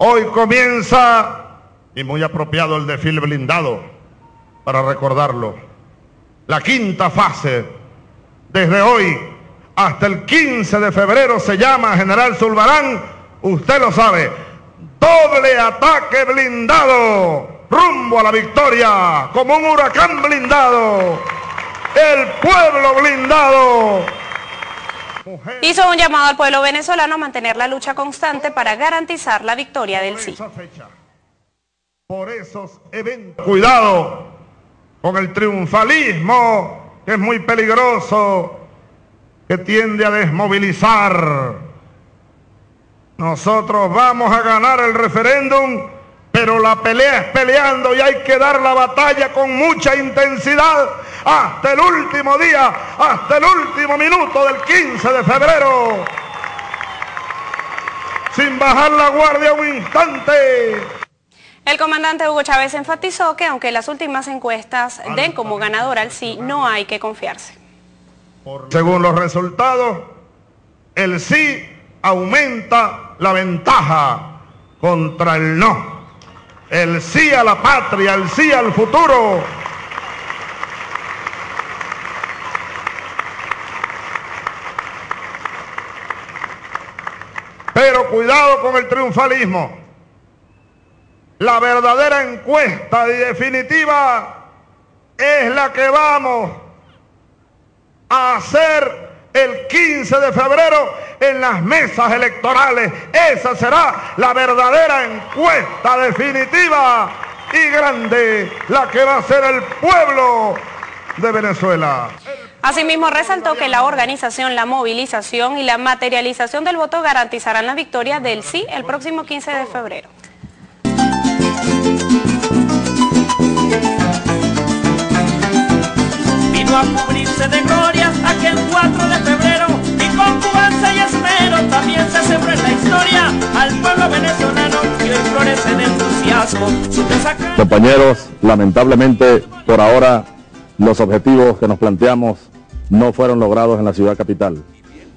Hoy comienza, y muy apropiado el desfile blindado, para recordarlo, la quinta fase. Desde hoy hasta el 15 de febrero se llama General Zulbarán, usted lo sabe, doble ataque blindado, rumbo a la victoria, como un huracán blindado, el pueblo blindado Hizo un llamado al pueblo venezolano a mantener la lucha constante para garantizar la victoria del sí. Por esos eventos. Cuidado con el triunfalismo, que es muy peligroso, que tiende a desmovilizar. Nosotros vamos a ganar el referéndum pero la pelea es peleando y hay que dar la batalla con mucha intensidad hasta el último día, hasta el último minuto del 15 de febrero. Sin bajar la guardia un instante. El comandante Hugo Chávez enfatizó que aunque las últimas encuestas den como ganador al sí, no hay que confiarse. Según los resultados, el sí aumenta la ventaja contra el no el sí a la patria, el sí al futuro. Cuidado con el triunfalismo. La verdadera encuesta y definitiva es la que vamos a hacer el 15 de febrero en las mesas electorales. Esa será la verdadera encuesta definitiva y grande, la que va a ser el pueblo de Venezuela. Asimismo, resaltó que la organización, la movilización y la materialización del voto garantizarán la victoria del sí el próximo 15 de febrero. Vino a cubrirse de gloria aquel 4 de febrero y con cubanza y esmero también se sembró en la historia al pueblo venezolano que hoy florece en entusiasmo. Compañeros, lamentablemente por ahora los objetivos que nos planteamos no fueron logrados en la ciudad capital.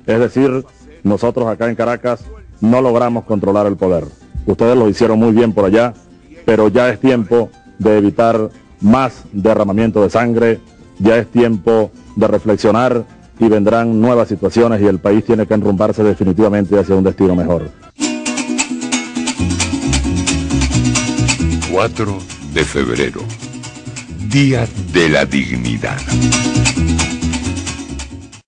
Es decir, nosotros acá en Caracas no logramos controlar el poder. Ustedes lo hicieron muy bien por allá, pero ya es tiempo de evitar más derramamiento de sangre, ya es tiempo de reflexionar y vendrán nuevas situaciones y el país tiene que enrumbarse definitivamente hacia un destino mejor. 4 de febrero, Día de la Dignidad.